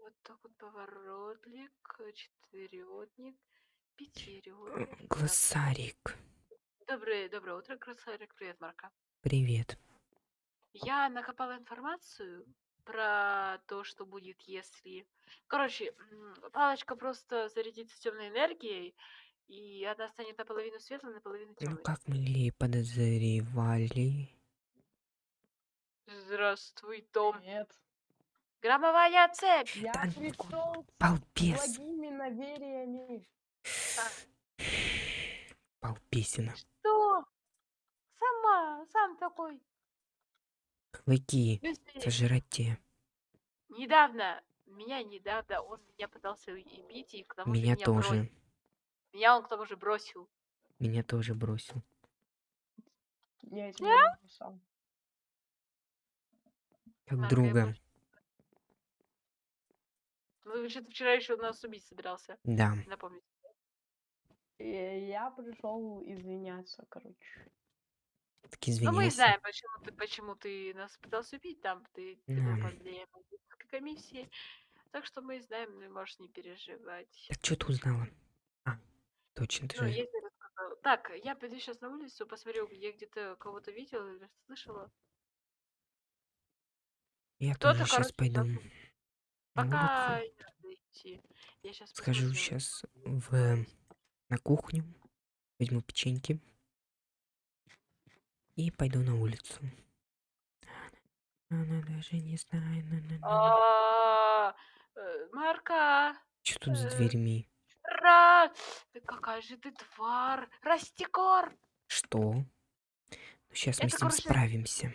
Вот так вот поворотлик, э, четверётник, пятиёрник. Так. Глоссарик. Доброе, доброе утро, красавик. Привет, Марка. Привет. Я накопала информацию про то, что будет, если... Короче, палочка просто зарядится темной энергией, и она станет наполовину светлой, наполовину Ну, темной. как мы и подозревали. Здравствуй, Том. Привет. Громовая цепь! Я Да пришел с Балбес. благими намерениями. Балбесина. Что? Сама, сам такой. Клыки. Сожрать те. Недавно, меня недавно, он меня пытался и бить, и к тому же Меня меня тоже. бросил. Меня он к тому же бросил. Меня тоже бросил. Я тебя сам. Как друга. Ну, что-то вчера еще нас убить собирался. Да. Напомнить. И я пришел извиняться, короче. Так Ну, мы извиняйся. знаем, почему ты, почему ты нас пытался убить, там ты, ты был Да. под влиянием магической комиссии. Так что мы знаем, ну, можешь не переживать. Так что ты узнала? А, точно, ты Ну, же. я рассказала. Так, я пойду сейчас на улицу, посмотрю, я где-то кого-то видела или слышала. Я Кто-то, тоже сейчас короче, пойду. на Пока не надо идти. Я сейчас Схожу посмотрю. сейчас в на кухню, возьму печеньки и пойду на улицу. Она даже не знает. А, э, Марка! Что тут за э, дверьми? Ра! Какая же ты тварь! Растекор! Что? сейчас мы с ним справимся.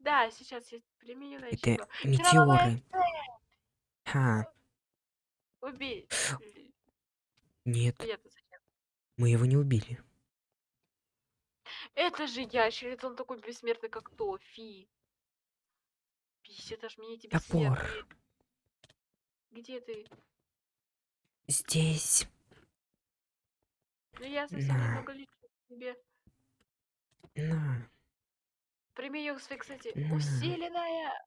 Да, сейчас я применю на Это метеоры. Ха, Убей. нет, зачем? мы его не убили. Это же ящерица, он такой бессмертный, как то, фи. Пиздец, аж меня эти Топор. бессмертные. Где ты? Здесь. Ну я совсем На. немного лечу тебе. На. Применю, кстати, кстати, На. усиленная,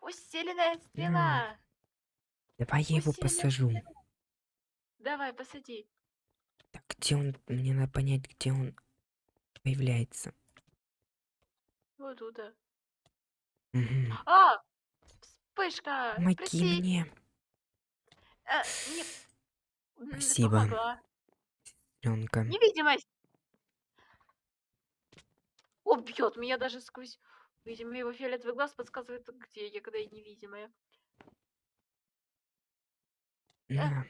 усиленная стрела. Давай я его посажу. Давай, посади. Так, где он? Мне надо понять, где он появляется. Вот туда. Мгм. А! Вспышка! Помоги Прости. мне, А, не... м, Спасибо. помогла. Ленка. Невидимость! Убьет меня даже сквозь... Видимо, его фиолетовый глаз подсказывает, где я, когда я невидимая. Э, а,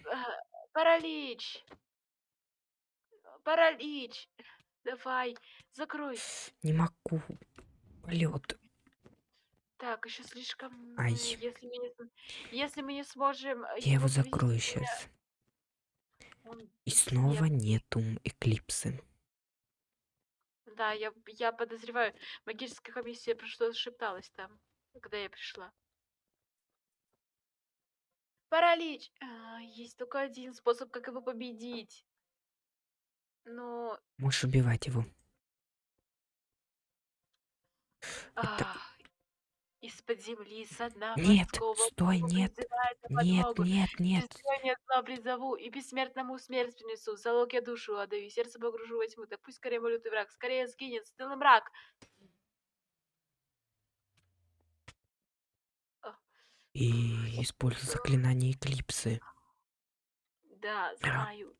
Паралич! Паралич! Давай, закрой. Не могу. Полет. Так, еще слишком... Ай. м, Если мы не, см- если мы не сможем... э, Я его закрою сейчас. он- И снова я- нету эклипсы. Да, я, я подозреваю, магическая комиссия про что шепталась там, когда я пришла. Паралич! А, есть только один способ, как его победить. Но... Можешь убивать его. а, Из-под земли, со дна Нет, стой, нет, Нет, нет, нет. Нет, зла призову, и бессмертному смерть принесу. Залог я душу отдаю, сердце погружу во тьму. Так пусть скорее мой лютый враг, скорее сгинет стылый мрак. И используй заклинание эклипсы. Да, знаю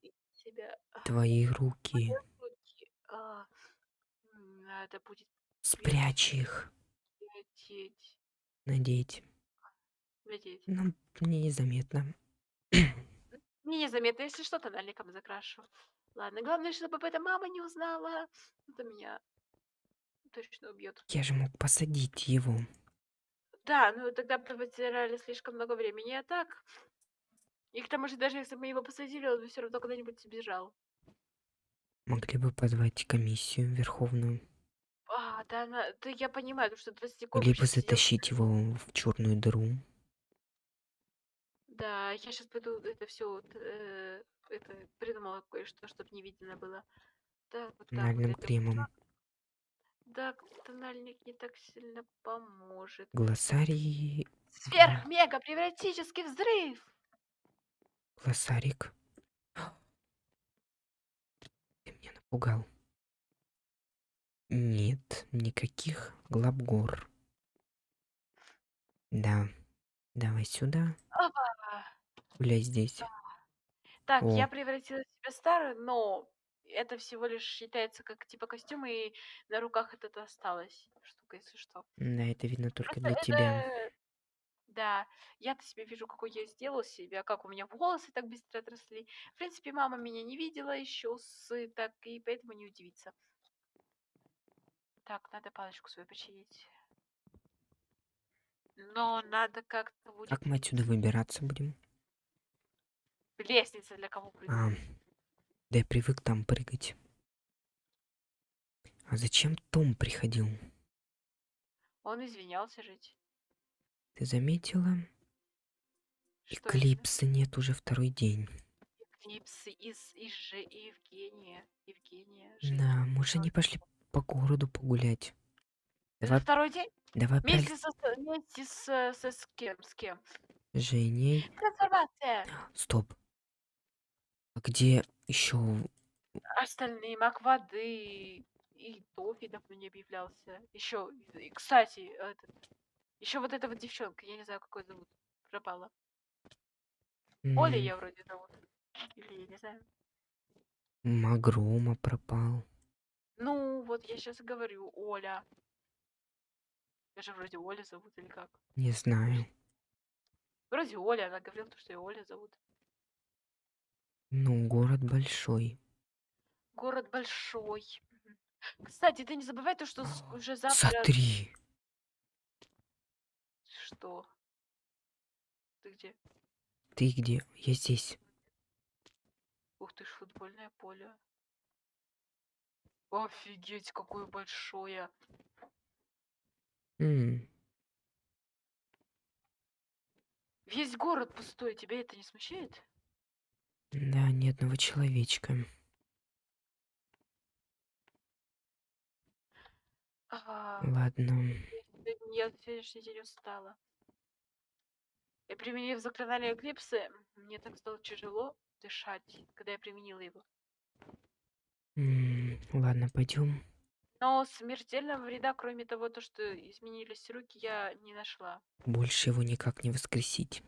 а, Твои руки. руки, а, Надо будет Спрячь их. лететь. Надеть. Надеть. Ну, мне незаметно. Мне незаметно, если что, тональником закрашу. Ладно, главное, чтобы об этом мама не узнала. Это меня точно убьет. Я же мог посадить его. Да, ну тогда бы потеряли слишком много времени, а так... И к тому же, даже если бы мы его посадили, он бы все равно куда-нибудь сбежал. Могли бы позвать комиссию верховную. А, да, она... да я понимаю, потому что 20 ком Могли бы щас сидел- затащить его в черную дыру. Да, я сейчас пойду это все это придумала кое-что, чтобы не видно было. Так, вот так вот Тональным это кремом. Да, тональник не так сильно поможет. Глоссарий Сверхмега превратический взрыв! Глоссарик. Ты меня напугал. Нет, никаких глабгор. Да. Давай сюда. Опа! Гуляй здесь. Так, я О. превратила в себя старую, но это всего лишь считается как типа костюм, и на руках это осталась штука, если что. Да, это видно только Просто для тебя. это... Да, я-то себе вижу, какой я сделала себя, как у меня волосы так быстро отросли. В принципе, мама меня не видела еще с так, и поэтому не удивится. Так, надо палочку свою починить. Но надо как-то будет... Как мы отсюда выбираться будем? Лестница для кого А? Да я привык там прыгать. А зачем Том приходил? Он извинялся жить. Ты заметила? Что? Эклипса нет уже второй день. Эклипсы из, из же Евгения. Евгения. Жень. Да, может они пошли по городу погулять? Это Давай, второй день? давай Вместе, со, со- вместе с, со с кем? С кем? Женей. Трансформация. Стоп. А где еще? Остальные маг воды и Тофи давно не объявлялся. Еще, кстати, этот, еще вот эта вот девчонка, я не знаю, какой зовут, пропала. Оля я вроде зовут. Или я не знаю. Магрома пропал. Ну, вот я сейчас говорю, Оля. Я же вроде Оля зовут или как? Не знаю. Вроде Оля, она говорила, что ее Оля зовут. Ну, город большой. Город большой. Кстати, ты не забывай то, что с- уже завтра... Смотри. Что? Ты где? Ты где? Я здесь. Ух ты ж, футбольное поле. Офигеть, какое большое. М, Весь город пустой, тебя это не смущает? Да, ни одного человечка. А, Ладно. я в сегодняшний день устала. И применив заклинание Эклипсы, мне так стало тяжело дышать, когда я применила его. М, Ладно, пойдем. Но смертельного вреда, кроме того, то, что изменились руки, я не нашла. Больше его никак не воскресить.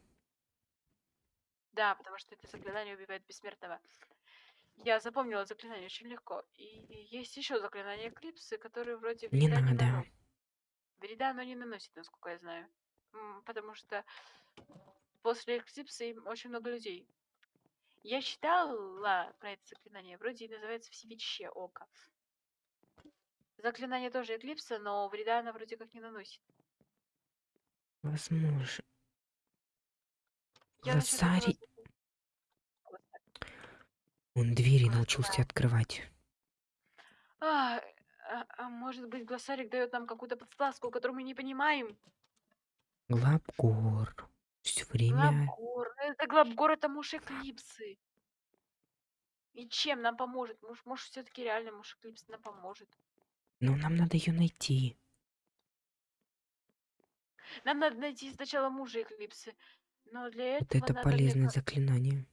Да, потому что это заклинание убивает бессмертного. Я запомнила заклинание очень легко. И есть еще заклинание Эклипсы, которое вроде вреда не надо. наносит. Вреда оно не наносит, насколько я знаю. Потому что после Эклипсы очень много людей. Я читала про это заклинание. Вроде и называется Всевидящее око. Заклинание тоже Эклипса, но вреда оно вроде как не наносит. Возможно. Я забыла. Он двери научился открывать. А, а, а может быть, глоссарик дает нам какую-то подсказку, которую мы не понимаем? Глабгор. Все время. Глабгор. Это Глабгор, это муж Эклипсы. И чем нам поможет? Может, может все-таки реально муж Эклипсы нам поможет. Но нам надо ее найти. Нам надо найти сначала мужа Эклипсы. Но для Вот этого это надо, мне полезное ка- заклинание.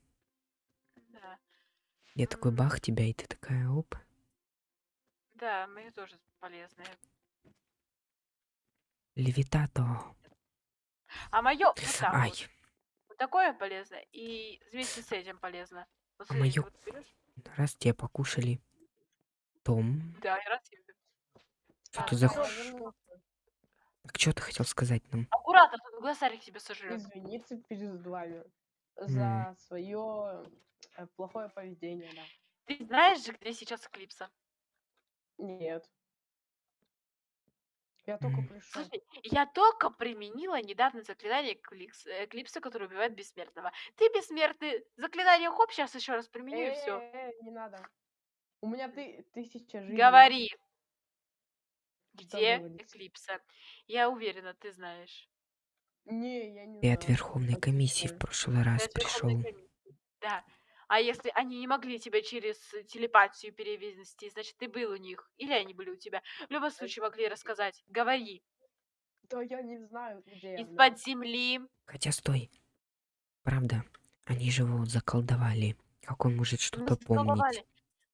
Я такой бах тебя, и ты такая оп. Да, мы тоже полезные. Левитато. А мое вот так Ай, вот. Вот такое полезно. И вместе с этим полезно. Вот А моё- вот раз тебя покушали. Том, Да, и раз и- что А, ты за... ху- вернулся. Так что ты хотел сказать нам? Аккуратно, тут глоссарик тебя сожрет. Извиниться перед вами за свое плохое поведение, да. Ты знаешь же, где сейчас Эклипса? Нет. Я только пришел. Слушай, я только применила недавно заклинание Эклипса, которое убивает бессмертного. Ты бессмертный. Заклинание хоп, сейчас еще раз применю и все. Э, не надо. У меня ты, тысяча жизней. Говори. Где? Эклипса? Я уверена, ты знаешь. Не, я не Ты знаю. от Верховной комиссии в прошлый раз пришел. Да. А если они не могли тебя через телепатию перевести, значит, ты был у них. Или они были у тебя. В любом случае могли рассказать. Говори. Да я не знаю, где из-под земли. Хотя стой. Правда, они же его заколдовали. Как он может Ну, что-то помнить? заколдовали.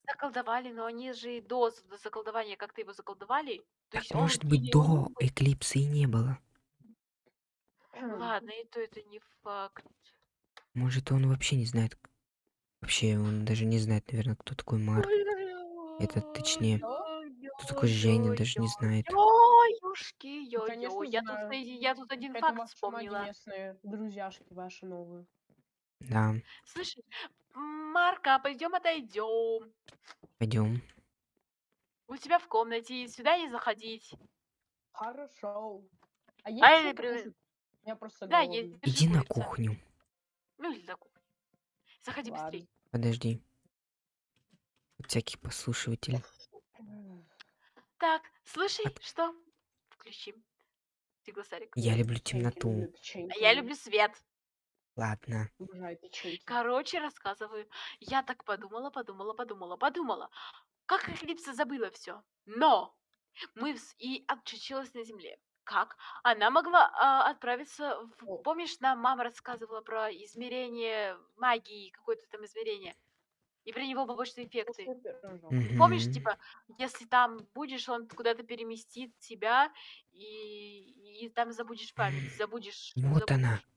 Заколдовали, но они же и до заколдования как-то его заколдовали. Так есть может быть до эклипса и не было. Ладно, и то это не факт. Может он вообще не знает. Вообще он даже не знает, наверное, кто такой Марк. Это точнее, Кто такой Женя, даже не знает. Конечно, ё-ё. Я тут, я один факт вспомнила. друзьяшки ваши новые. Да, Слышишь, Марка, пойдем отойдем. пойдем. У тебя в комнате, сюда не заходить. Хорошо. А А что при- покушать? Я просто Да, голодный. есть. Иди на кухню. Ну или на кухню. Заходи Ладно. быстрей. Подожди. Всякий послушиватель. Так, слушай, От- что? Включи. Ты глоссарик. Я люблю темноту. А я люблю. свет. Ладно. Короче, рассказываю. Я так подумала, подумала, подумала, подумала. Как Эклипса забыла все. Но мы вс- и отчучилась на земле. Как? Она могла а, отправиться в... О. Помнишь, нам мама рассказывала про измерение магии, какое-то там измерение? И про него побочные эффекты. Пирожок. Помнишь, Мгм. типа, если там будешь, он куда-то переместит тебя, и, и там забудешь память, забудешь. Вот она. забудешь.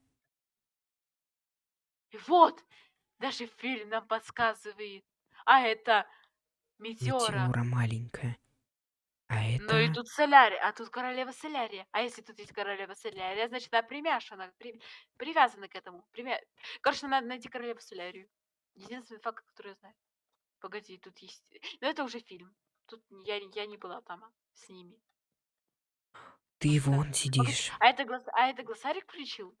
И вот, даже фильм нам подсказывает. А это метеора. Метеора маленькая. А Ну и это... тут солярия, а тут королева солярия. А если тут есть королева солярия, значит, она примяшена, при- привязана к этому. Примя... Короче, надо найти королеву солярию. Единственный факт, который я знаю. Погоди, тут есть... Но это уже фильм. Тут я, я не была там а, с ними. Ты да. вон сидишь. А это, глаз... а это глоссарик включил?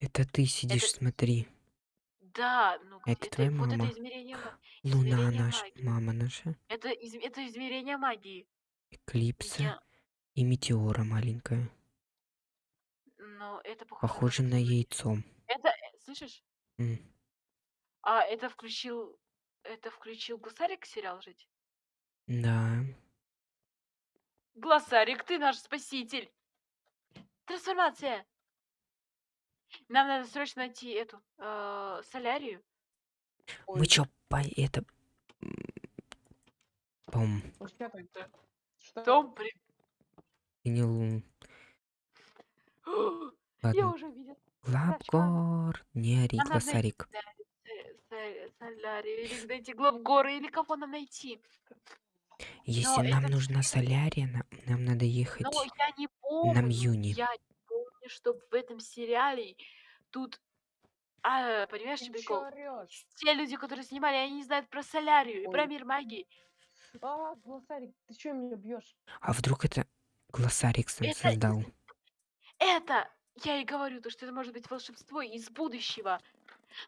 Это ты сидишь, Это- смотри. Да, ну Это это, твоя вот мама? это измерение, ма- Луна измерение наша, магии. мама наша. Это, из... это измерение магии. Эклипса Я... и метеора маленькая. Но это похоже, Похоже на яйцо. Это, э, слышишь? М, А это включил... Это включил Глоссарик сериал жить? Да. Глоссарик, ты наш спаситель! Трансформация! Нам надо срочно найти эту э, солярию. Мы Ой, чё, по это... Пом, что это? Что? Том, при... принял... Я Ладно. уже видел Главгор, не ори, Нам со- солярию. Или найти Главгора, или кого нам найти. Если нам это нужна солярия, нам, нам надо ехать. Но я не помню. Мьюни. Я не помню, что в этом сериале тут... А, понимаешь, Ты прикол? орёшь? Те люди, которые снимали, они не знают про солярию и про Ой. мир магии. А, глоссарик, ты чё меня бьешь? А вдруг это глоссарик сам Это создал? Это, я и говорю, то, что это может быть волшебство из будущего.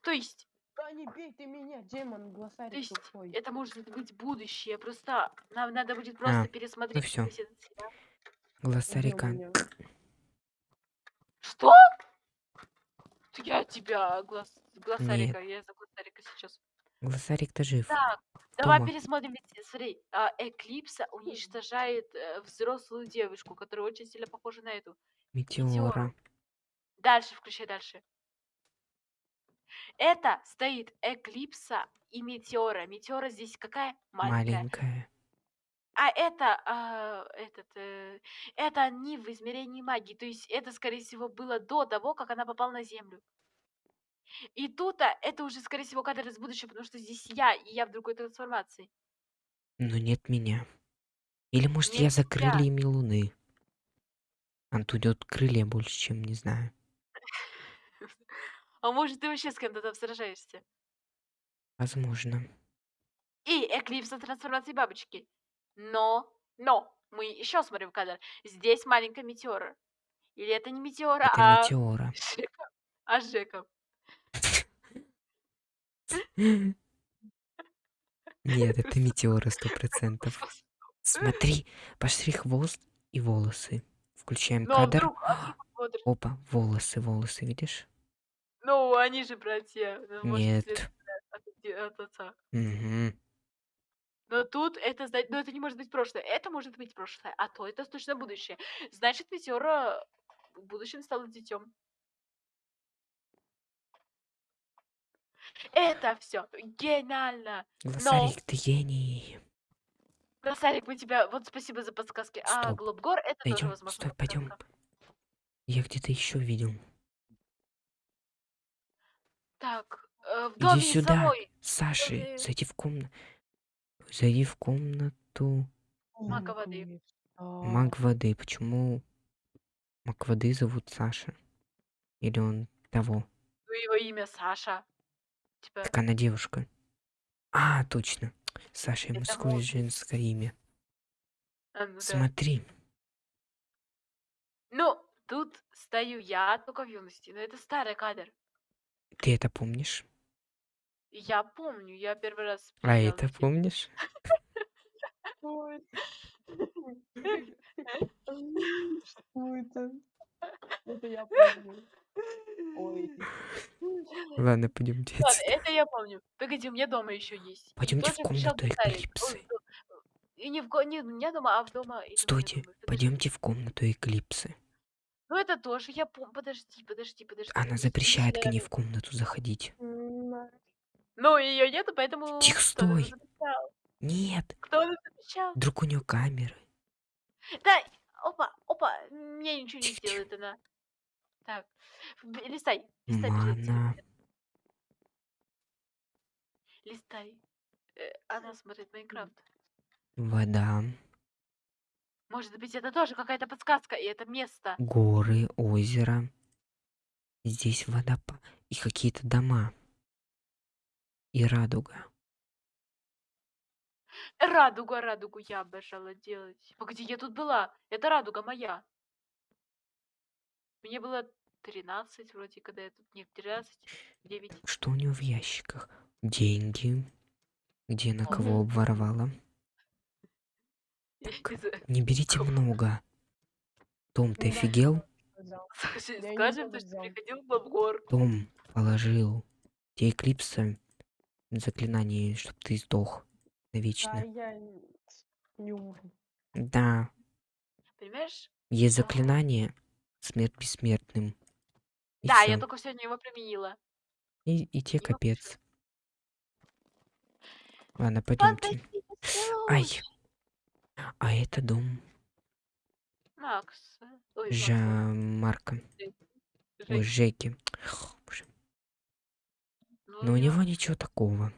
То есть, Да не бей ты меня, демон, то глоссарик есть, тупой. это может быть будущее. Просто нам надо будет просто А, пересмотреть всё. весь этот сериал. Глоссарика. Что? Я тебя, глаз, глоссарика, я за глоссарика сейчас. Глоссарик-то жив. Так, давай Тома. пересмотрим. ведь, Смотри, а, Эклипса уничтожает э, взрослую девушку, которая очень сильно похожа на эту. Метеора. Дальше, включай дальше. Это стоит Эклипса и Метеора. Метеора здесь какая? Маленькая. Маленькая. А это, а, этот, э, это они в измерении магии. То есть это, скорее всего, было до того, как она попала на Землю. И тут а, это уже, скорее всего, кадр из будущего, потому что здесь я, и я в другой трансформации. Но нет меня. Или может Нет я за крыльями луны? А тут идет крылья больше, чем не знаю. А может, ты вообще с кем-то там сражаешься? Возможно. И Эклипса трансформации бабочки. Но, но, мы еще смотрим кадр. Здесь маленькая метеора. Или это не метеора, Это а метеора. Жека. А Жека. Нет, это метеора сто процентов. Смотри, пошли хвост и волосы. Включаем а кадр. вдруг, а? Опа, волосы, волосы, видишь? Ну, они же братья. Ну, может, Нет. от, от отца. Мгм. Но тут это, но это не может быть прошлое. Это может быть прошлое, а то это точно будущее. Значит, Метеора в будущем стала детем. Это все гениально. Глоссарик, ты гений. Глоссарик, мы тебя... Вот спасибо за подсказки. А Стоп. Глобгор это тоже Пойдем, возможно. стой, пойдем. Я где-то еще видел. Так, э, в Иди доме сюда. самой. Саши, зайди в комнату. Зайди в комнату. Мага воды. Маг воды. Почему маг воды зовут Саша? Или он того? Ну, его имя Саша. Типа, Так она девушка. А, точно. Саша и мужское и женское имя. а, ну да. Смотри. Ну, тут стою я только в юности, но это старый кадр. Ты это помнишь? Я помню, я первый раз А это помнишь? Ой. Что это? Это я помню. Ой. Ладно, пойдемте. Ладно, это я помню. Погоди, у меня дома еще есть. Пойдемте в Тоже комнату. Эклипсы. До- И не в ко- не у меня дома, а в дома. Стойте. Подожди. пойдемте в комнату Эклипсы. Ну это тоже, я помню. Подожди, подожди, подожди. Она подожди, запрещает к ней в комнату заходить. М, Ну, ее нету, поэтому... Тихо, стой. Нет, Кто это запрещал? вдруг у нее камеры. Да, опа, опа, мне ничего не сделает она. Так, листай, листай, листай. Э, Она смотрит Майнкрафт. Вода, Может быть, это тоже какая-то подсказка, и это место. горы, озеро. Здесь водопад и какие-то дома. И радуга. Радуга, радугу я обожала делать. Погоди, я тут была. Это радуга моя. Мне было 13 вроде, когда я тут... Нет, 13, 9. Так что у нее в ящиках? Деньги. Где на кого обворовала? Так, Не берите много. Том, ты офигел? Слушай, скажем, что приходил в Лобгор. Том положил те эклипсы заклинание, чтобы ты сдох Да, навечно. я н- не умру. Да, Понимаешь? есть Да. заклинание смерть бессмертным. И да, я всё. только сегодня его применила. И, и те его капец. Ладно, пойдемте. Ай. А это дом Макс. Ой, Жа Марка. Ой, Жеки. Но у я- него ничего такого.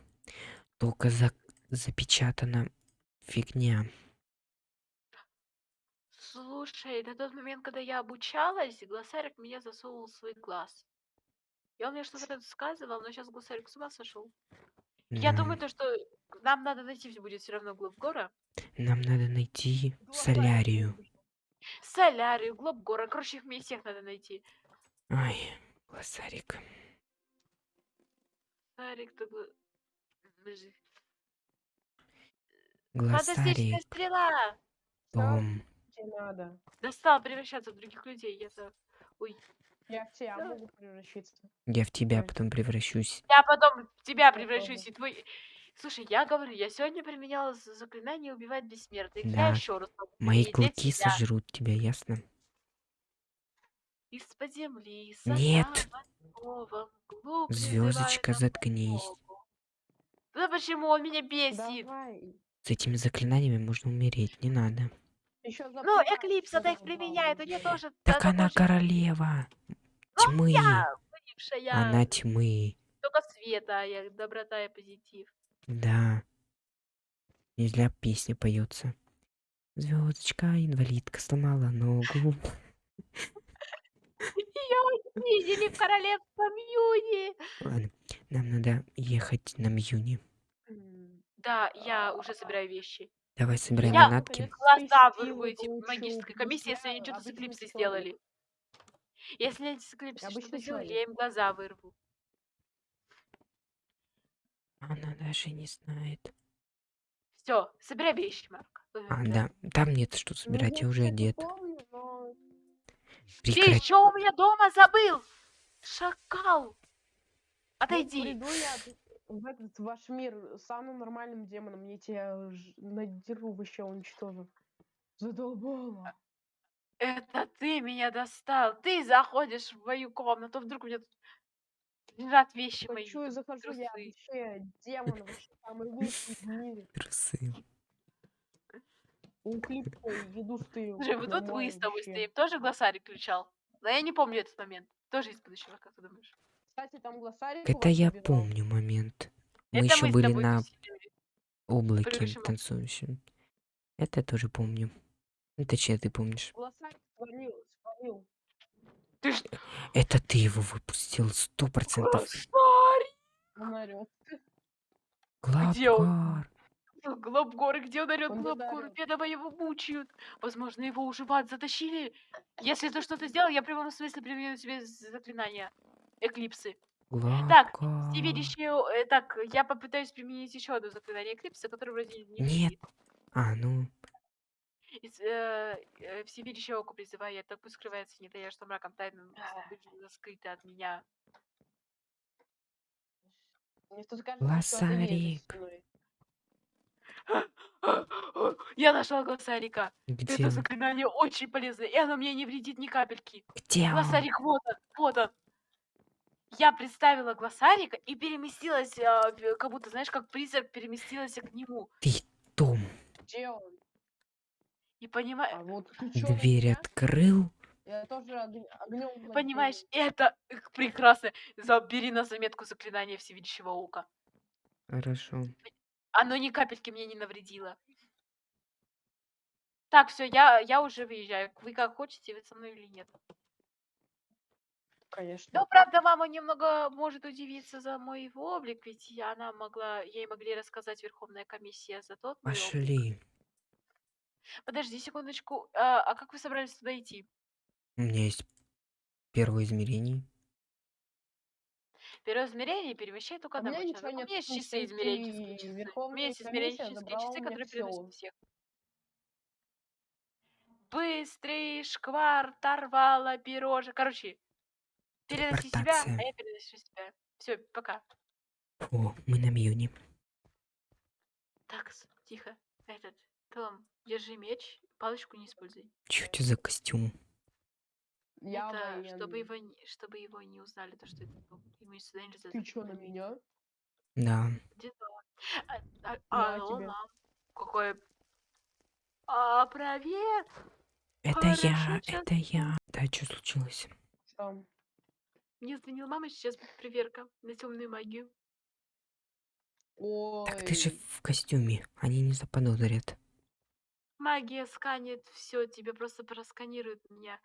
Только за... запечатана фигня. Слушай, на тот момент, когда я обучалась, Глоссарик меня засовывал в свой глаз. И он мне что-то рассказывал, но сейчас Глоссарик с ума сошел. Я Да. думаю, то, что нам надо найти будет все равно Глобгора. Нам надо найти Глоссарик солярию. Солярию, Глобгора. Короче, их мне всех надо найти. Ай, глоссарик. Сарик, ты... гла- Подожди. Глоссарик. Фантастическая стрела! Том. тебе надо. Достал превращаться в других людей. Я так... Ой. Я в тебя Да. могу превращиться. Я в тебя Ой. потом превращусь. Я потом в тебя Я превращусь, тоже. и твой... Слушай, я говорю, я сегодня применяла заклинание убивать бессмертных. Да. Я еще раз могу Мои клыки тебя. сожрут тебя, ясно? Из-под земли, Нет. Звездочка, Звездочка, заткнись. Да почему он меня бесит? Давай. С этими заклинаниями можно умереть, не надо. Еще Ну, Эклипс, она их применяет, у нее тоже... Так она тоже королева. Тьмы. я, бывшая, Она тьмы. только света, а я доброта и позитив. Да. Не зря песня поется. Звездочка, инвалидка, сломала ногу. Ее видели в королевском юне. Ладно, нам надо ехать на Мьюни. Да, я уже собираю вещи. Давай собираем Я манатки. Глаза вырву эти магической комиссии, если я они что-то с эклипсой сделали. Если они с эклипсой что-то сделали, я им глаза вырву. Она даже не знает. Все, собирай вещи, Марк. Э, А, да. да, там нет что собирать, я уже одет. помню, Ты Прекрати. еще у меня дома забыл! Шакал! ну, Отойди! приду я, в этот ваш мир самым нормальным демоном. Я тебя надеру, вообще уничтожу. Задолбала. Это ты меня достал. Ты заходишь в мою комнату, вдруг у меня тут лежат вещи мои, Хочу и там захожу, я трусы. вообще демон, вообще самый лучший в мире. Трусы. Уклипкой едустый. Слушай, вот тут мы с тобой стоим. Тоже глоссарик включал? Но я не помню этот момент. Тоже из будущего, как ты думаешь? Кстати, там глоссарик Это я выбирал. помню момент. Мы Это еще мы были на тусили. облаке Предыдущем- танцующем. Это я тоже помню. Ну, точнее, ты помнишь. Глоссарик свалил, свалил. Ты ж... Это ты его выпустил, сто процентов. Глоссарик! Он орёт. Где он? Главгар. Глобгор, где он орёт? Он Глобгор, ударил. бедного его мучают. Возможно, его уже в ад затащили. Если ты что-то сделал, я в прямом смысле применю тебе заклинания. Эклипсы. Так, Главгар. Всевидящее... э, Так, я попытаюсь применить еще одно заклинание Эклипса, которое вроде не Нет. А, ну, Из, э, э, Всевидящее око призываю, я так пусть скрывается, не тая, что мраком тайным скрыто от меня. Лосарик. Я нашла глоссарика. где Это заклинание очень полезное, и оно мне не вредит ни капельки. Где он? Глоссарик, вот он, вот он. Я представила глоссарика и переместилась, а, в- как будто, знаешь, как призрак переместилась к нему. Ты, Том, Где он? И понимаешь, А вот ты чё, дверь меня? открыл? Я тоже огнем. понимаешь, это э, прекрасно. Забери на заметку заклинание всевидящего ока. Хорошо. Оно ни капельки мне не навредило. Так, все, я, я уже выезжаю. Вы как хотите, вы со мной или нет? Конечно. Но, правда, мама немного может удивиться за мой облик, ведь я- она могла, ей могли рассказать Верховная комиссия за тот мой облик. Пошли. Подожди секундочку, а, а как вы собрались туда идти? У меня есть первое измерение. Первое измерение перемещай только А у одного человека. У нет, меня есть что измеренческие часы. У меня есть измеренческие часы, у которые переносят всех. Быстрый шквар, торвала, пирожек. Короче, переноси себя, а я переношу себя. Все, пока. О, мы на Мьюне. Так, тихо. Этот, Том, держи меч, палочку не используй. Чё это за костюм? Я это чтобы военный. его, не- чтобы его не узнали, то что это Том. Ему сюда нельзя. Ты чё на меня? Да. А, а, На алло, тебе. мам. Какой... А, привет! Это я, это я. Да, что случилось? Что? Мне звонила мама, сейчас будет проверка на темную магию. Ой. Так ты же в костюме. Они не заподозрят. Магия сканет все, тебе просто просканируют меня.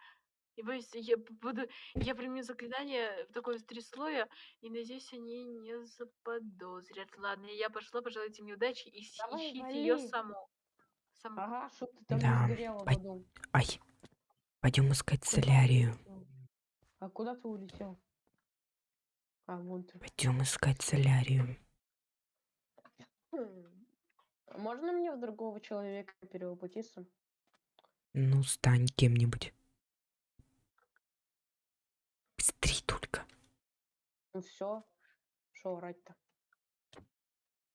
И боюсь, я буду, я приму заклинание в такое три слоя, и надеюсь, они не заподозрят. Ладно, я пошла, пожелайте мне удачи и Давай, ищите ее саму. Саму. Ага, что ты там Да, не сгорела аду? Ай. Пойдем искать Куда солярию. А куда ты улетел? А, вон ты. Пойдем искать солярию. Можно мне в другого человека перевоплотиться? Ну, стань кем-нибудь. Быстрей только. Ну все. Что орать-то?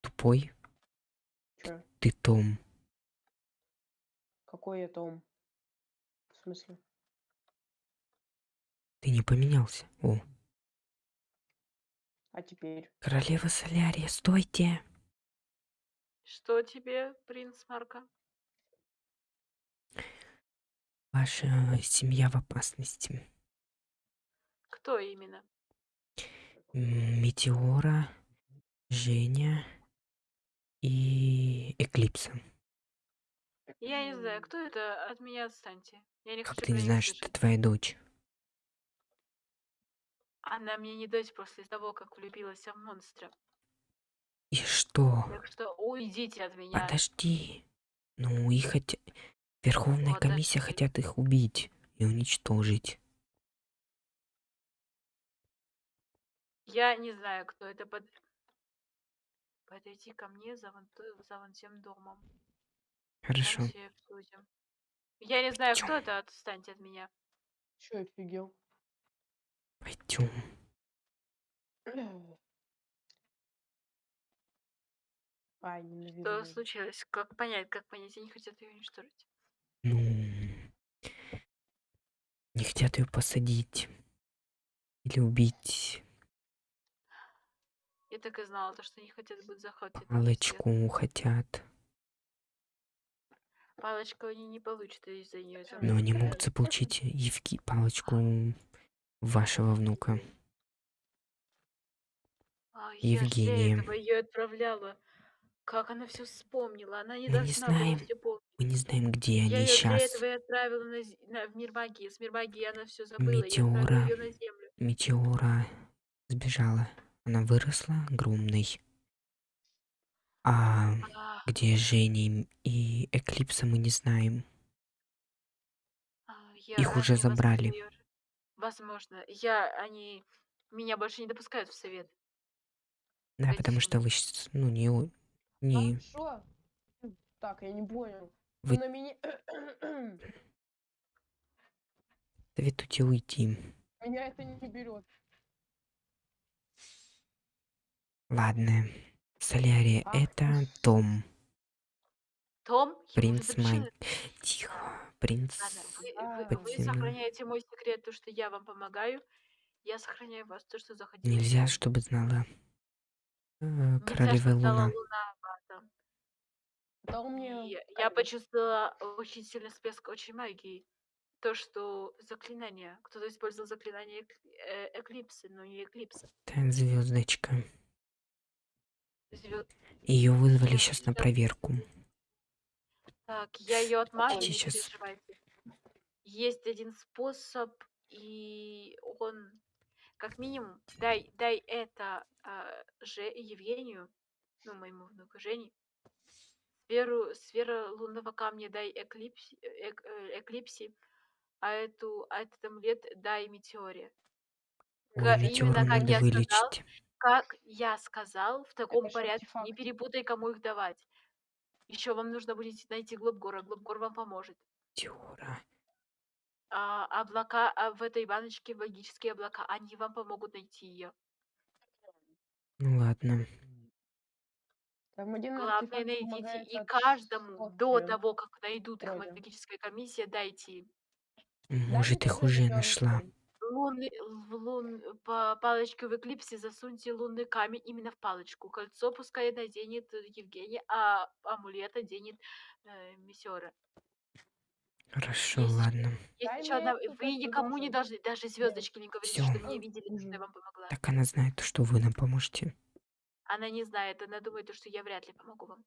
Тупой. Че? Ты Том. Какой я Том? В смысле? Ты не поменялся. О, А теперь? королева солярия, стойте. Что тебе, принц Марка? Ваша семья в опасности. Кто именно? Метеора, Женя и Эклипса. Я не знаю, кто это, от меня отстаньте. Я не Как хочу ты не них знаешь, что слышать. это твоя дочь? Она мне не дочь после того, как влюбилась в монстра. И что? Так что уйдите от меня. Подожди. Ну, их хотя... Верховная комиссия Подожди. хотят их убить и уничтожить. Я не знаю, кто это под... Подойди ко мне за вон, за вон тем домом. Хорошо. Я не знаю, кто Пойдём. это, отстаньте от меня. Че офигел? Пойдем. Ай, Что случилось? Как понять, как понять, они хотят ее уничтожить? Ну, не хотят ее посадить или убить. Я так и знала, то, что они хотят быть захватить. Палочку хотят. Палочку они не получат из-за нее. Но они могут заполучить Евги палочку вашего внука. А я Евгения. этого ее отправляла. Как она все вспомнила? Она не Мы не должна была знаем. помнить. Мы не знаем, где Я они ее сейчас. этого и отправила на, на- в мир магии. С мир магии она все забыла. Я Метеора. ее на землю. Метеора сбежала. Она выросла огромной. А А, где Жени и Эклипса мы не знаем. а, я, Их уже возможно, забрали. Возможно. Я, они меня больше не допускают в совет. Да, Эти потому что вы, щас, ну, не, не, Хорошо. Так, я не понял. Вы- На меня... советуйте уйти. меня это не берет. Ладно. Солярия, это Том, Том, принц. Май. Тихо, принц. Ладно, вы, А, вы- вы сохраняете мой секрет, то, что я вам помогаю. Я сохраняю вас, то, что заходила. Нельзя, чтобы знала э, Нельзя, королева Луна. луна. Да у меня... Я почувствовала очень сильный всплеск очень магии. То, что заклинание. Кто-то использовал заклинание эк- э, эклипсы, но не эклипса. Та звездочка. Ее вызвали сейчас на проверку. Так, я ее отмажу, не Сейчас. переживайте. Есть один способ, и он, как минимум, дай, дай это а, Же, Евгению, ну, моему внуку Жене, сферу, сфера лунного камня дай эклипси, эк- э, эклипси, а эту, а этот амулет дай метеоре. Ой, именно как я сказал, вылечить. Как я сказал, в таком Это порядке, не артефакты. перепутай, кому их давать. Еще вам нужно будет найти Глобгора, Глобгор вам поможет. Метеора. А, облака а в этой баночке магические облака, они вам помогут найти ее. Ну ладно. Там один Главное найдите и от каждому до того, как найдут их магическая комиссия, дайте им. Может, их уже нашла. Лунный, в лун, по палочке в эклипсе засуньте лунный камень именно в палочку. Кольцо пускай наденет Евгений, а амулет оденет э, Мессиора. Хорошо, Есть ладно. Есть еще одна. Вы никому не должны, даже звездочки не говорите, Всё. что меня видели, что я вам помогла. Так она знает, что вы нам поможете. Она не знает, она думает, что я вряд ли помогу вам.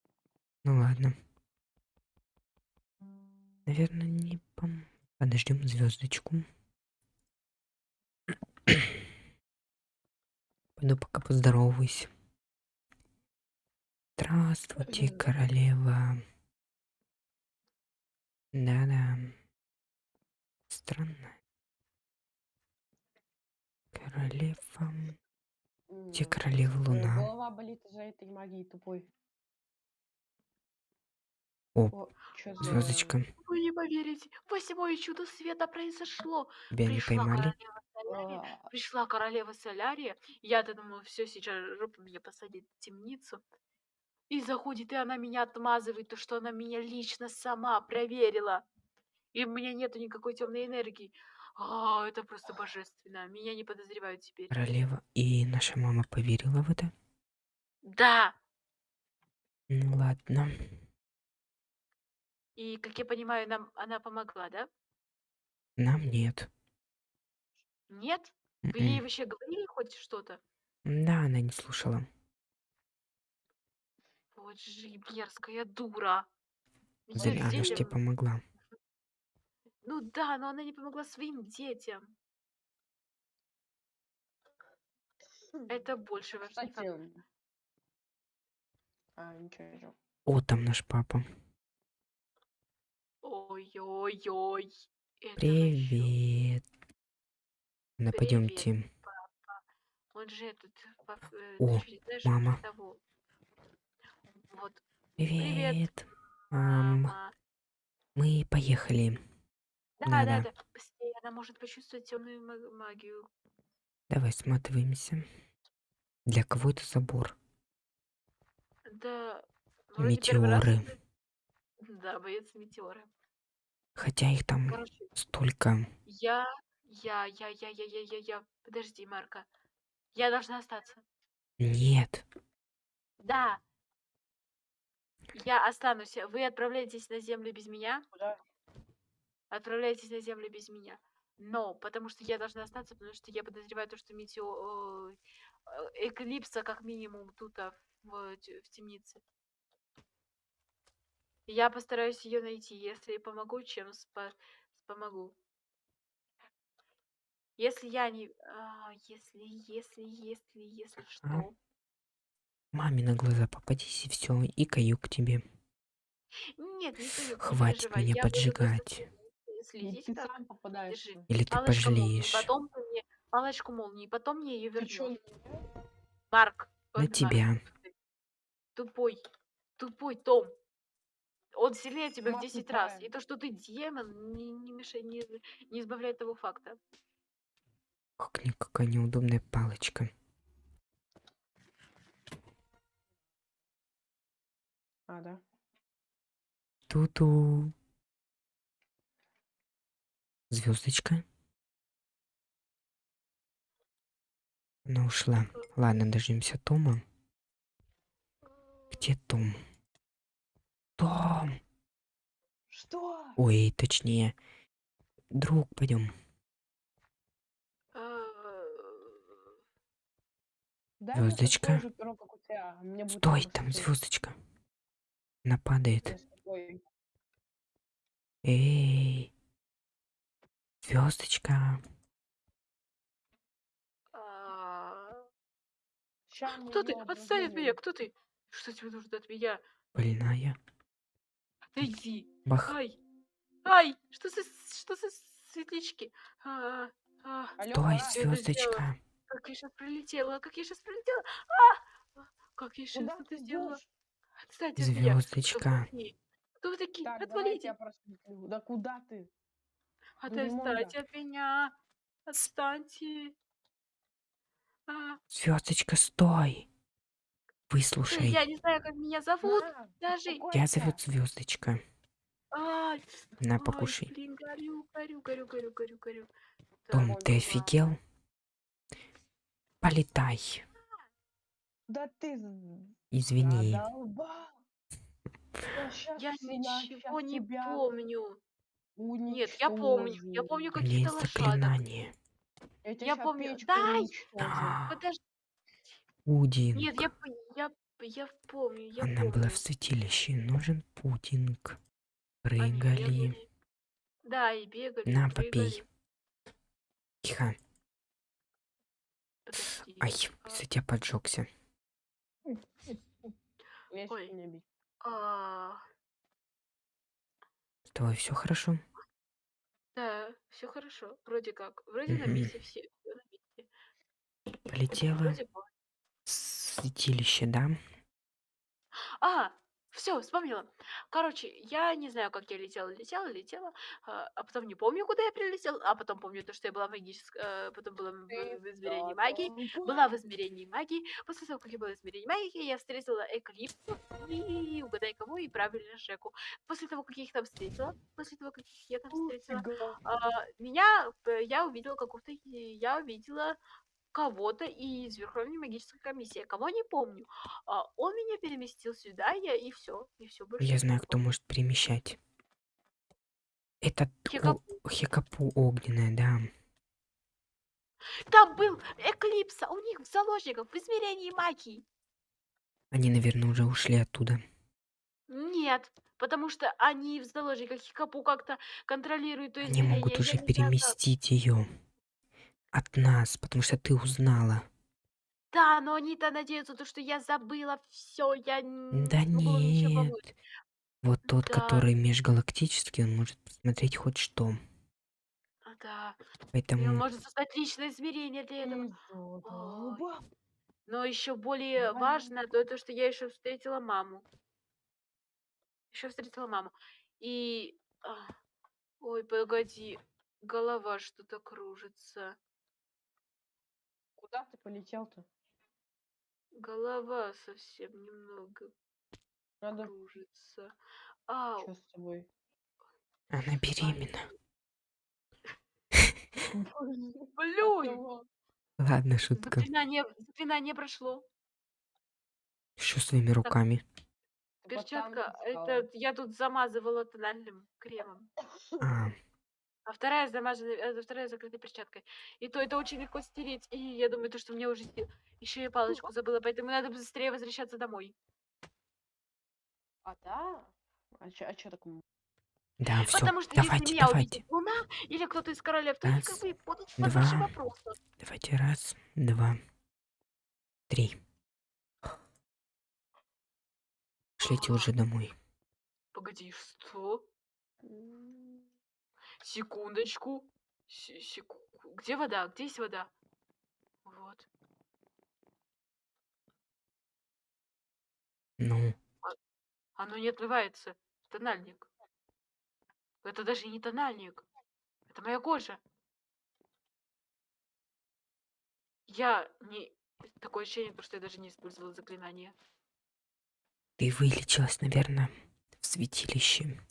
Ну ладно. Наверное, не пом... Подождем звездочку. Пойду пока поздороваюсь. Здравствуйте, Мгм. королева. Да-да. Странно. Королева. Где королева э, Луна? Голова болит из-за этой магии тупой. О, О, звездочка. Вы не поверите, восьмое чудо света произошло. Тебя не Пришла поймали? королева Солярия, А, пришла королева Солярия. Я-то думала, все, сейчас жопу меня посадит в темницу. И заходит, и она меня отмазывает, то, что она меня лично сама проверила. И у меня нету никакой темной энергии. А, это просто божественно. Меня не подозревают теперь. Королева. И наша мама поверила в это? Да. Ну ладно. И, как я понимаю, нам она помогла, да? Нам нет. Нет? Вы ей М-м. вообще говорили хоть что-то? Да, она не слушала. Вот же мерзкая дура. Зря Её она ж тебе детям- помогла. Ну да, но она не помогла своим детям. Это больше Кстати... факт. А, ничего, ничего. О, там наш папа. Ой-ой-ой. Это Привет. Привет. пойдемте. папа. Он же этот, э, О, знаешь, мама. того. Вот, Привет. Ам, мама. мы поехали. Да, да, Да-да. да. Быстрее, она может почувствовать темную ма- магию. Давай сматываемся. Для кого это забор? Да, раз. Метеоры. Да, боец метеоры. Хотя их там Короче, столько. я, я, я, я, я, я, я, я. Подожди, Марка. Я должна остаться. Нет. Да. Я останусь. Вы отправляетесь на землю без меня. Куда? Отправляетесь на землю без меня. Но, потому что я должна остаться, потому что я подозреваю то, что метео... э, Эклипса как минимум тут а, в, в темнице. Я постараюсь ее найти. Если помогу, чем спа- помогу. Если я не... а, если, если, если, если что... Маме на глаза попадись и все, и каю к тебе. Нет, не Хватит переживай. меня я буду просто поджигать. И следить, ты как сам попадаешься. держи. Или ты Палочку молнии, пожалеешь. потом ты мне палочку молнии, потом мне ее Ты чё, вернешь. Марк, На Марк, тебя. тупой, тупой Том. Он сильнее тебя в Мама 10 раз. тупая. И то, что ты демон, не, не мешает, не, не избавляет того факта. Как никакая неудобная палочка. А, да. Ту-ту. Звездочка. Она ушла. Ладно, дождемся Тома. Где Том? Том! Что? Ой, точнее. Друг, пойдем. А, Дай мне Звёздочка. такое же перо, как у тебя. Будет Стой, там звездочка. Она падает. Эй. Звездочка. а, Кто ты? Отстань от меня, кто ты? Что тебе нужно от меня? Больная. Отойди. Бах. Ай! Ай! Что за, что за светлячки? А, а, Стой, звездочка. Как я сейчас прилетела, как я сейчас прилетела. А! Как я сейчас Куда это сделала? вы Звездочка. Кто вы такие? Так, Отвалите. Да куда ты? Отстаньте от меня. Отстаньте. А, Звездочка, стой. э, Выслушай. я не знаю, как меня зовут. На, Даже. Я зовут Звездочка. Ай, На, ай, покушай. блин, горю, горю, горю, горю, горю, горю. Том, ты офигел? Полетай. Да ты Извини. задолбал. Я ничего не тебя помню. Нет, я помню. Я помню лошадок. заклинание. Я, помню. Дай! Подожди. Пудинг. Нет, я, я, я помню, я Она помню. была в святилище. Нужен пудинг. Прыгали. Да, и бегали, На, попей. Тихо. Ай, за тебя поджегся. Ой. а, С тобой все хорошо? да, все хорошо. Вроде как. Вроде на месте все. всё на месте. Полетела Вроде бы. в святилище, да? А, все, вспомнила. Короче, я не знаю, как я летела, летела, летела, а, а потом не помню, куда я прилетела, а потом помню то, что я была в магической, э, потом была в, Ты в измерении магии, была в измерении магии. После того, как я была в измерении магии, я встретила Эклипсу и угадай кого, и правильно Шеку. После того, как я их там встретила, после того, как я там встретила, а, меня, п- я увидела какого-то, и- я увидела кого-то из Верховной магической комиссии, кого не помню. А, он меня переместил сюда, я и все, и все больше. Я знаю, кто может перемещать. Это Хикапу. Хикапу огненная, да. Там был Эклипса, у них в заложниках в измерении магии. Они, наверное, уже ушли оттуда. Нет, потому что они в заложниках Хикапу как-то контролируют то Они могут уже переместить ее от нас, потому что ты узнала. Да, но они-то надеются, то, что я забыла все, я Да не ничего нет. помочь. Вот тот, Да. который межгалактический, он может посмотреть хоть что. А, Да, и он Поэтому может создать личное измерение для этого. Но еще более Давай. важно то, то, что я еще встретила маму. Еще встретила маму. И... а, Ой, погоди. Голова что-то кружится. Куда ты полетел-то? Голова совсем немного. Надо. кружится. Ау. Что с тобой? Она беременна. Блюй! Ладно, шутка. Заклинание, заклинание прошло. Что с твоими руками? Перчатка, сказала. это я тут замазывала тональным кремом. А, А вторая замазана, э, вторая закрыта перчаткой. И то это очень легко стереть. И я думаю, то, что мне уже еще и палочку забыла, поэтому надо быстрее возвращаться домой. А да? А чё, а чё так? м- да, все. Потому что Давайте, если меня давайте. увидит луна или кто-то из королев, то они как Раз, бы будут два. под большим вопросом. Давайте раз, два, три. Шлите уже домой. Погоди, что? Секундочку. Се- секу- Где вода? Где есть вода? Вот. Ну, Оно не отмывается. Тональник. Это даже не тональник. Это моя кожа. Я не... Такое ощущение, что я даже не использовала заклинание. ты вылечилась, наверное, в святилище.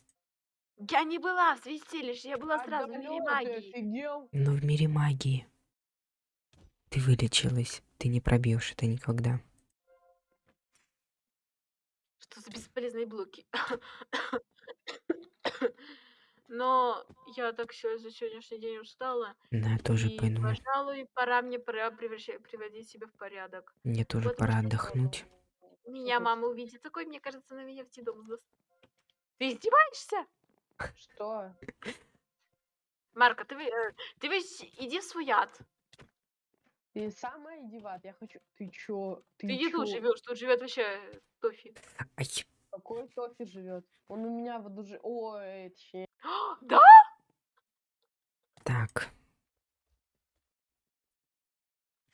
Я не была в святилище, я была а сразу в мире магии. офигел? Но в мире магии. Ты вылечилась. Ты не пробьешь это никогда. Что за бесполезные блоки? Но я так всё за сегодняшний день устала. Да, я тоже и, пойду. пожалуй, пора мне пора приводить себя в порядок. Мне тоже Вот пора отдохнуть. Меня мама увидит такой, мне кажется, на меня в дом даст. Ты издеваешься? Что? Марка, ты, вы- э, ты весь иди в свой ад. Ты самая иди в ад. Я хочу. Ты чё? Ты, Ты, не тут живешь, тут живет вообще Тофи. Ай, Какой Тофи живет? Он у меня в аду жи- Ой, точнее. Да? так.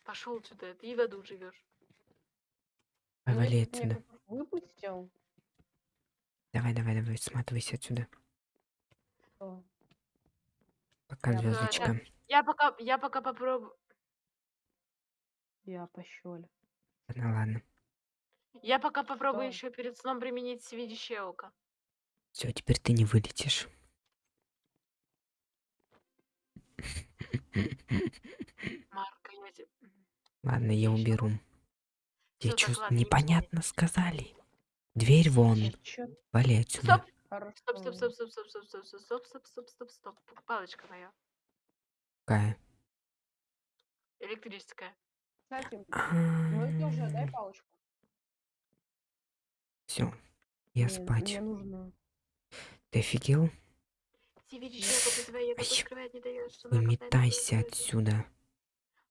Пошел отсюда, ты в аду живешь. Повали Меня тут отсюда. некоторых Выпустил. Давай, давай, давай, сматывайся отсюда. Что? Пока, звездочка. Я пока, я пока попробую. Я пощёль. Ладно, ладно. Я пока попробую Что? еще перед сном применить свидящее око. Все, теперь ты не вылетишь. Марка, я тебе... Ладно, я уберу. Я не непонятно сказали. Дверь вон. Вали отсюда. Стоп, Хорошо. стоп, стоп, стоп, стоп, стоп, стоп, стоп, стоп, стоп, стоп, стоп, стоп, стоп. Палочка моя. Какая? Электрическая. Кстати, ну это уже, дай палочку. Всё, я Мне- спать. Мне нужно. Ты офигел? Не Выметайся касается. отсюда.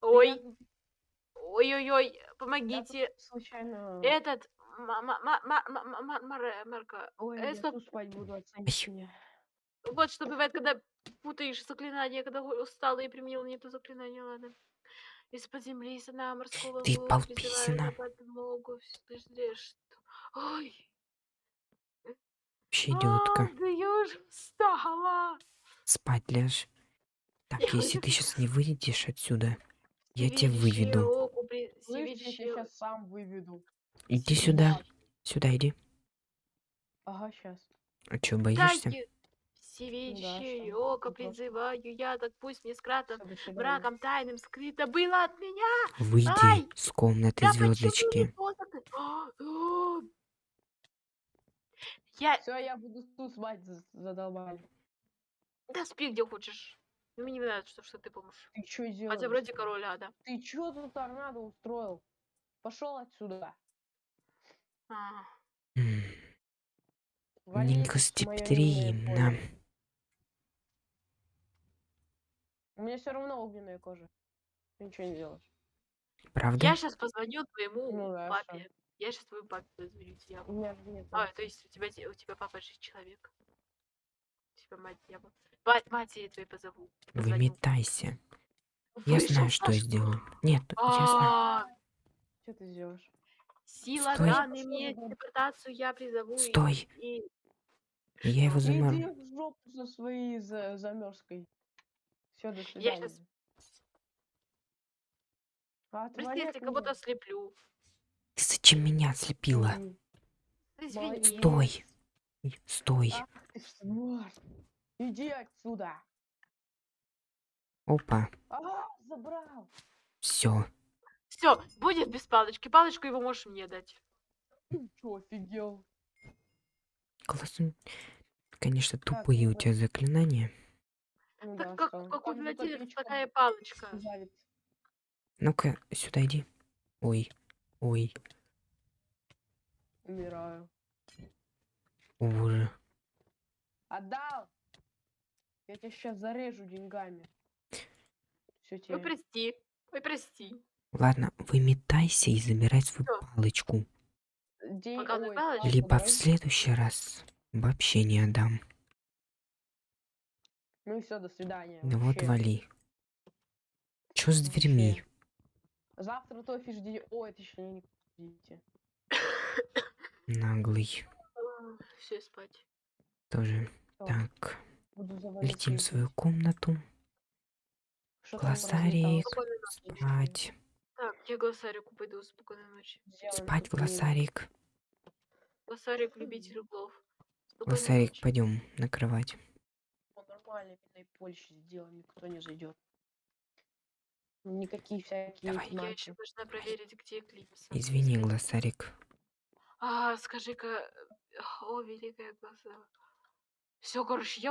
Ой, ой-ой-ой, помогите. случайно. Этот, Марка. Ой, э, я тут спать буду, оценить меня. Вот что бывает, когда путаешь заклинание, когда устал и применил не то заклинание, ладно. Из-под земли сына морского Ты полписана. подмогу. Ой. Вообще идиотка. Да я уже встала. Спать лежь. Так, если ты сейчас не выйдешь отсюда, я тебя выведу. Я сейчас сам выведу. Иди сюда. Сюда иди. Ага, сейчас. А чё, боишься? Что? око призываю я, так пусть мне до свидания. мраком тайным скрыто было от меня. Выйди Ай! с комнаты Да звездочки. Я... Все, я буду тут спать, за- задолбали. Да спи где хочешь. Мне не нравится, что, что ты поможешь. Ты что делаешь? Хотя вроде король ада. Ты чё тут торнадо устроил? Пошел отсюда. Моё гостеприимно. У меня все равно огненная кожа. Ты ничего не делаешь. Правда? Я сейчас позвоню твоему Ну да, папе. Я сейчас твою папе позвоню. Я... У меня же нет. А, то есть у тебя, у тебя папа же человек. У тебя мать дьявол. Мать, матери твоей позову. позвоню. Выметайся. Я Вышел знаю, что я сделаю. Нет, я знаю. А, Что ты сделаешь? Сила Стой. данной мне телепортацию я призову. и- Стой. И, Я его замору. Иди в жопу со своей за замерзкой. Все, до Я свидания. щас- А, отвали Прости, если кого-то меня. ослеплю. Ты зачем меня ослепила? Извини. Стой! Ой, Стой! Ах. Иди отсюда. Опа, А, забрал. все. Все, будет без палочки. Палочку его можешь мне дать. Ты чё, офигел? Классно. Конечно, Так, тупые у вот. тебя заклинания. Ну Так да, как, что? как у копеечка такая палочка. Ну-ка, сюда иди. Ой, ой, Умираю. боже. Отдал! Я тебя сейчас зарежу деньгами. Все Ой, тебе. прости. Ой, прости. Ладно, выметайся и забирай свою Всё. палочку. День... Показывай ой, палочку. палку Либо в следующий раз вообще не отдам. Ну все, до свидания. Да вот вообще. вали. Чё с дверьми? Завтра тофи жди. Ой, это еще не видите. Наглый. Все, спать. Тоже. Всё, Так, Буду летим в свою комнату. Что там? Спокойной ночи. Спать. Так, я глоссарику пойду. Спокойной ночи. Спать, мило. глоссарик. Глоссарик, любитель углов. Глоссарик, пойдем на кровать. Ну, нормально, миной Польши сделаем, никто не зайдет. Никакие всякие Давай. Я еще должна проверить, где Эклипс. Извини, глоссарик. А, скажи-ка... О, великая глаза. Все, короче, я